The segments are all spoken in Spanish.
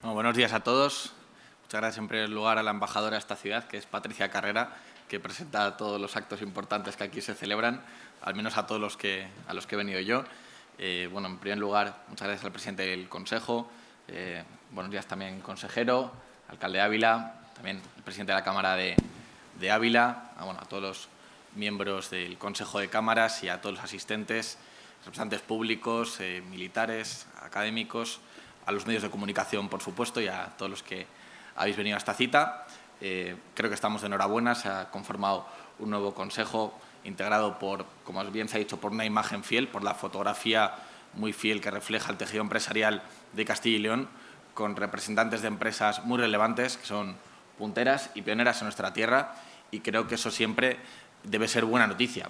Bueno, buenos días a todos. Muchas gracias en primer lugar a la embajadora de esta ciudad, que es Patricia Carrera, que presenta todos los actos importantes que aquí se celebran, al menos a todos los que, a los que he venido yo. Eh, bueno, en primer lugar, muchas gracias al presidente del Consejo, eh, buenos días también consejero, alcalde Ávila, también el presidente de la Cámara de, Ávila, a, bueno, a todos los miembros del Consejo de Cámaras y a todos los asistentes, representantes públicos, eh, militares, académicos, a los medios de comunicación, por supuesto, y a todos los que habéis venido a esta cita. Eh, creo que estamos de enhorabuena, se ha conformado un nuevo consejo integrado por, como bien se ha dicho, por una imagen fiel, por la fotografía muy fiel que refleja el tejido empresarial de Castilla y León, con representantes de empresas muy relevantes, que son punteras y pioneras en nuestra tierra, y creo que eso siempre debe ser buena noticia.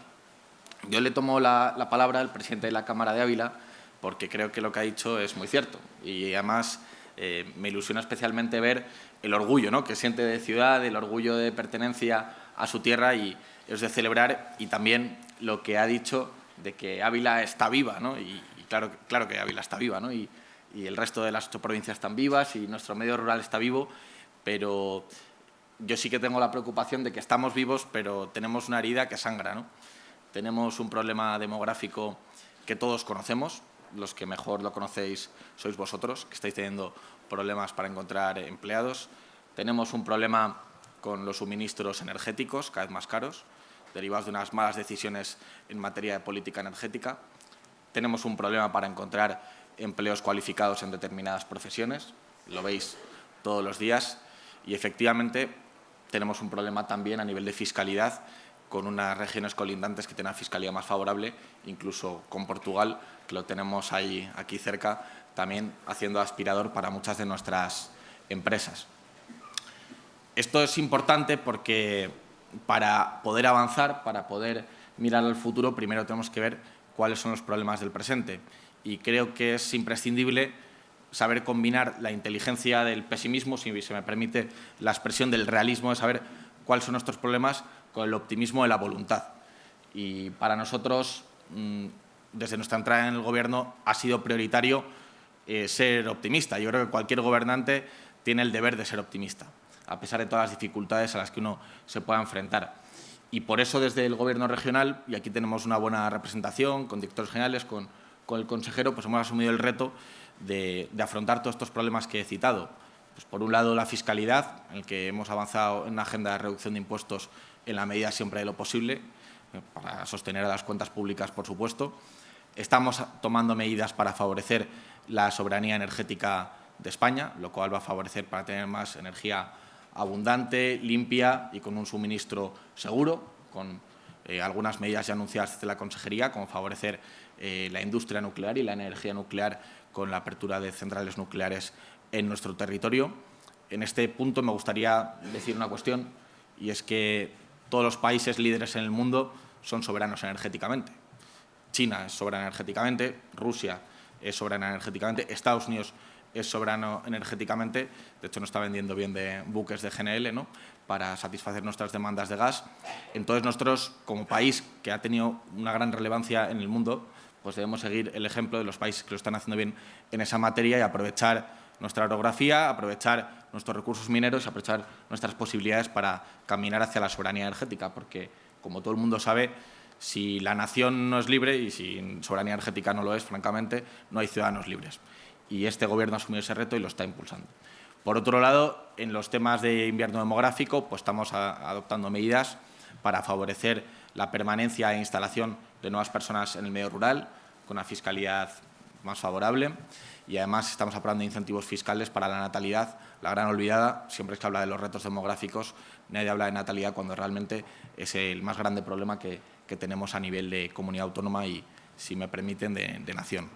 Yo le tomo la, la palabra al presidente de la Cámara de Ávila, porque creo que lo que ha dicho es muy cierto. Y además eh, me ilusiona especialmente ver el orgullo ¿no? que siente de ciudad, el orgullo de pertenencia a su tierra y es de celebrar y también lo que ha dicho de que Ávila está viva, ¿no? y, claro, claro que Ávila está viva, ¿no? y, y el resto de las ocho provincias están vivas y nuestro medio rural está vivo, pero yo sí que tengo la preocupación de que estamos vivos, pero tenemos una herida que sangra. ¿no? Tenemos un problema demográfico que todos conocemos, los que mejor lo conocéis sois vosotros, que estáis teniendo problemas para encontrar empleados. Tenemos un problema con los suministros energéticos, cada vez más caros, derivados de unas malas decisiones en materia de política energética. Tenemos un problema para encontrar empleos cualificados en determinadas profesiones, lo veis todos los días, y efectivamente tenemos un problema también a nivel de fiscalidad con unas regiones colindantes que tienen fiscalía más favorable, incluso con Portugal, que lo tenemos ahí aquí cerca, también haciendo aspirador para muchas de nuestras empresas. Esto es importante porque para poder avanzar, para poder mirar al futuro, primero tenemos que ver cuáles son los problemas del presente. Y creo que es imprescindible saber combinar la inteligencia del pesimismo, si se me permite la expresión del realismo, de saber cuáles son nuestros problemas con el optimismo de la voluntad. Y para nosotros, mm, desde nuestra entrada en el Gobierno, ha sido prioritario eh, ser optimista. Yo creo que cualquier gobernante tiene el deber de ser optimista, a pesar de todas las dificultades a las que uno se pueda enfrentar. Y por eso desde el Gobierno regional, y aquí tenemos una buena representación con directores generales, con, con el consejero, pues hemos asumido el reto de, de afrontar todos estos problemas que he citado. Pues por un lado, la fiscalidad, en el que hemos avanzado en una agenda de reducción de impuestos en la medida siempre de lo posible, eh, para sostener a las cuentas públicas, por supuesto. Estamos tomando medidas para favorecer la soberanía energética de España, lo cual va a favorecer para tener más energía abundante, limpia y con un suministro seguro, con eh, algunas medidas ya anunciadas desde la Consejería, como favorecer eh, la industria nuclear y la energía nuclear con la apertura de centrales nucleares en nuestro territorio. En este punto me gustaría decir una cuestión, y es que todos los países líderes en el mundo son soberanos energéticamente. China es soberana energéticamente, Rusia es soberana energéticamente, Estados Unidos es soberano energéticamente, de hecho nos está vendiendo bien de buques de GNL ¿no? para satisfacer nuestras demandas de gas. Entonces nosotros, como país que ha tenido una gran relevancia en el mundo, pues debemos seguir el ejemplo de los países que lo están haciendo bien en esa materia y aprovechar nuestra orografía, aprovechar nuestros recursos mineros aprovechar nuestras posibilidades para caminar hacia la soberanía energética, porque, como todo el mundo sabe, si la nación no es libre y si soberanía energética no lo es, francamente, no hay ciudadanos libres. Y este Gobierno ha asumido ese reto y lo está impulsando. Por otro lado, en los temas de invierno demográfico, pues estamos adoptando medidas para favorecer la permanencia e instalación de nuevas personas en el medio rural, con una fiscalidad más favorable y además estamos aprobando incentivos fiscales para la natalidad, la gran olvidada, siempre es que habla de los retos demográficos, nadie habla de natalidad cuando realmente es el más grande problema que, tenemos a nivel de comunidad autónoma y, si me permiten, de, de nación.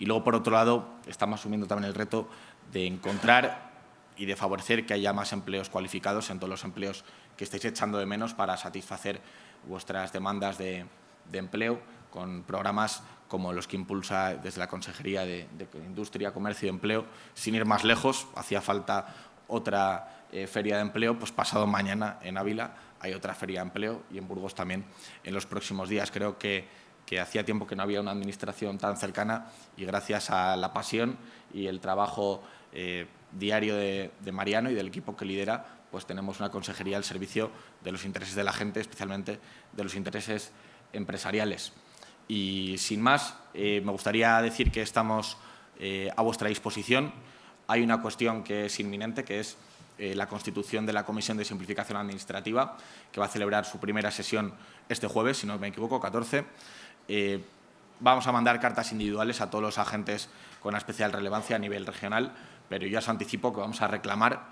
Y luego, por otro lado, estamos asumiendo también el reto de encontrar y de favorecer que haya más empleos cualificados en todos los empleos que estáis echando de menos para satisfacer vuestras demandas de, de empleo con programas como los que impulsa desde la Consejería de, Industria, Comercio y Empleo. Sin ir más lejos, hacía falta otra eh, feria de empleo, pues pasado mañana en Ávila hay otra feria de empleo y en Burgos también en los próximos días. Creo que que hacía tiempo que no había una administración tan cercana y gracias a la pasión y el trabajo eh, diario de, Mariano y del equipo que lidera, pues tenemos una consejería al servicio de los intereses de la gente, especialmente de los intereses empresariales. Y sin más, eh, me gustaría decir que estamos eh, a vuestra disposición. Hay una cuestión que es inminente, que es la constitución de la Comisión de Simplificación Administrativa, que va a celebrar su primera sesión este jueves, si no me equivoco, 14. Eh, vamos a mandar cartas individuales a todos los agentes con especial relevancia a nivel regional, pero ya os anticipo que vamos a reclamar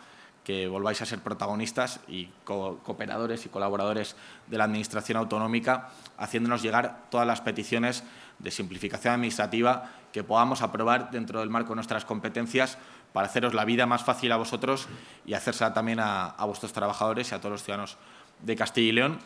que volváis a ser protagonistas y cooperadores y colaboradores de la Administración autonómica, haciéndonos llegar todas las peticiones de simplificación administrativa que podamos aprobar dentro del marco de nuestras competencias para haceros la vida más fácil a vosotros y hacérsela también a, a vuestros trabajadores y a todos los ciudadanos de Castilla y León.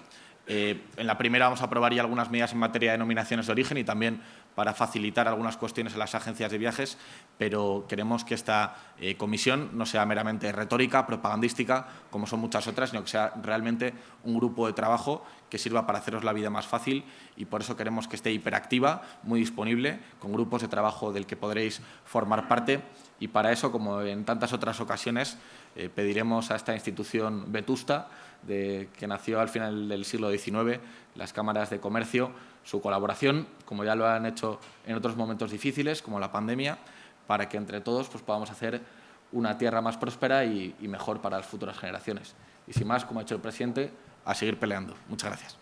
Eh, en la primera vamos a aprobar ya algunas medidas en materia de denominaciones de origen y también para facilitar algunas cuestiones en las agencias de viajes, pero queremos que esta eh, comisión no sea meramente retórica, propagandística, como son muchas otras, sino que sea realmente un grupo de trabajo que sirva para haceros la vida más fácil y por eso queremos que esté hiperactiva, muy disponible, con grupos de trabajo del que podréis formar parte. Y para eso, como en tantas otras ocasiones, eh, pediremos a esta institución vetusta de, que nació al final del siglo XIX, las cámaras de comercio, su colaboración, como ya lo han hecho en otros momentos difíciles, como la pandemia, para que entre todos pues, podamos hacer una tierra más próspera y, mejor para las futuras generaciones. Y sin más, como ha hecho el presidente, a seguir peleando. Muchas gracias.